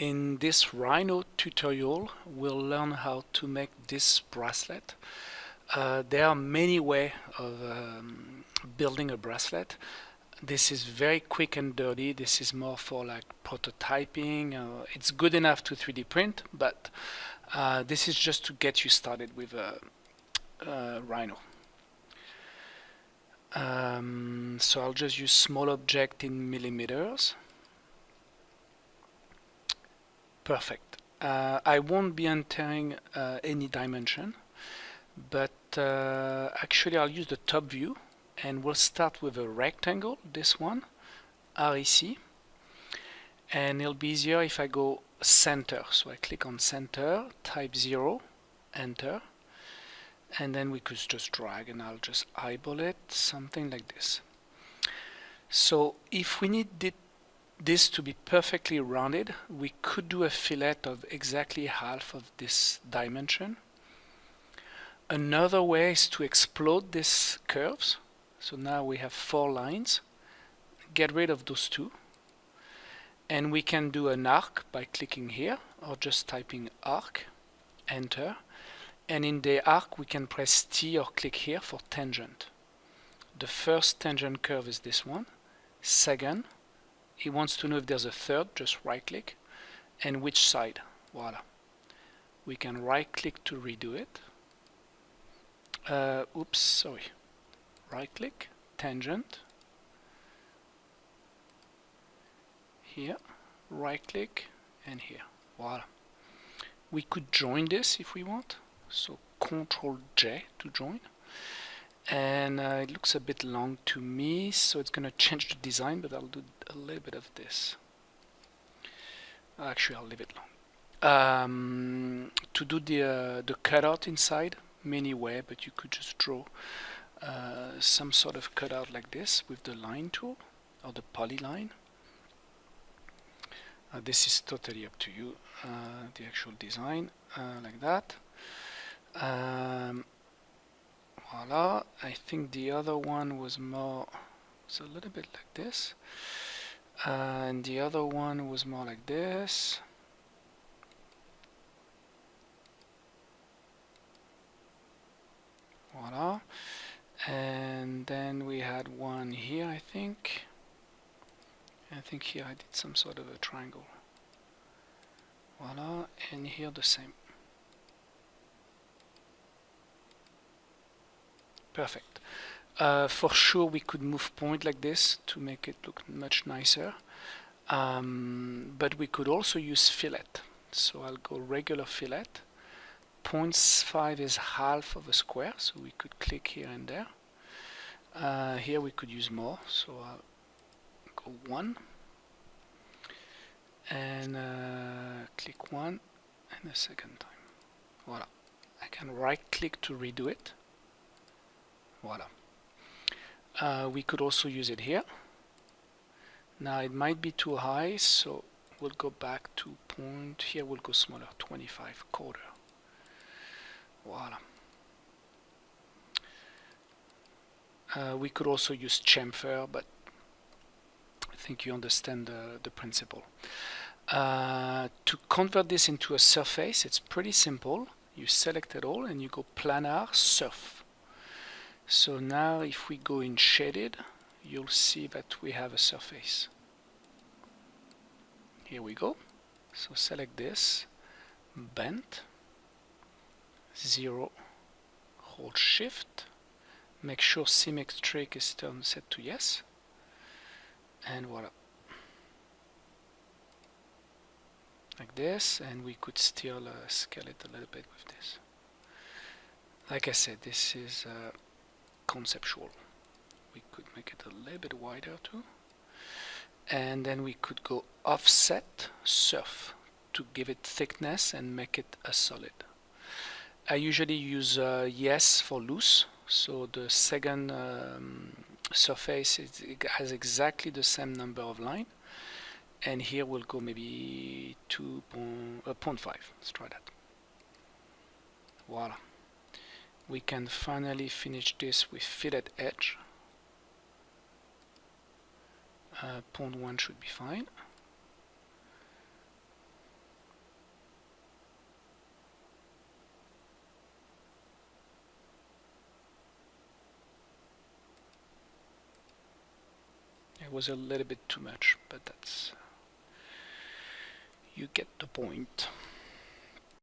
In this Rhino tutorial, we'll learn how to make this bracelet. Uh, there are many ways of um, building a bracelet. This is very quick and dirty. This is more for like prototyping. Uh, it's good enough to 3D print, but uh, this is just to get you started with a, Rhino. Um, so I'll just use small object in millimeters. Perfect. Uh, I won't be entering uh, any dimension, but uh, actually I'll use the top view and we'll start with a rectangle, this one, REC, and it'll be easier if I go center. So I click on center, type 0, enter, and then we could just drag and I'll just eyeball it, something like this. So if we need it this to be perfectly rounded, we could do a fillet of exactly half of this dimension. Another way is to explode these curves. So now we have four lines. Get rid of those two. And we can do an arc by clicking here or just typing arc, enter. And in the arc we can press T or click here for tangent. The first tangent curve is this one. Second, he wants to know if there's a third, just right click, and which side. Voila. We can right click to redo it. Uh, oops, sorry. Right click, tangent. Here, right click, and here. Voila. We could join this if we want. So Control J to join and uh, it looks a bit long to me so it's gonna change the design but I'll do a little bit of this. Actually I'll leave it long. Um, to do the uh, the cutout inside many way but you could just draw uh, some sort of cutout like this with the line tool or the polyline. Uh, this is totally up to you uh, the actual design uh, like that. Um, voila I think the other one was more it's a little bit like this. And the other one was more like this. Voila. And then we had one here I think. I think here I did some sort of a triangle. Voila and here the same Perfect. Uh, for sure we could move point like this to make it look much nicer. Um, but we could also use fillet. So I'll go regular fillet. 0.5 is half of a square, so we could click here and there. Uh, here we could use more, so I'll go 1 and uh, click 1 and a second time. Voila. I can right click to redo it voila uh, we could also use it here. Now it might be too high so we'll go back to point. Here we'll go smaller 25 quarter. Voila uh, we could also use chamfer but I think you understand the, the principle. Uh, to convert this into a surface it's pretty simple. You select it all and you go planar surf so now if we go in shaded, you'll see that we have a surface. Here we go. So select this, bend, zero, hold shift, make sure symmetric is turned set to yes, and voila. Like this, and we could still uh, scale it a little bit with this. Like I said, this is uh, conceptual. We could make it a little bit wider too. And then we could go offset surf to give it thickness and make it a solid. I usually use uh, yes for loose, so the second um, surface is, has exactly the same number of line. And here we'll go maybe 2.5. Uh, Let's try that. Voila we can finally finish this with fillet edge. Uh, point 1 should be fine. It was a little bit too much but that's you get the point.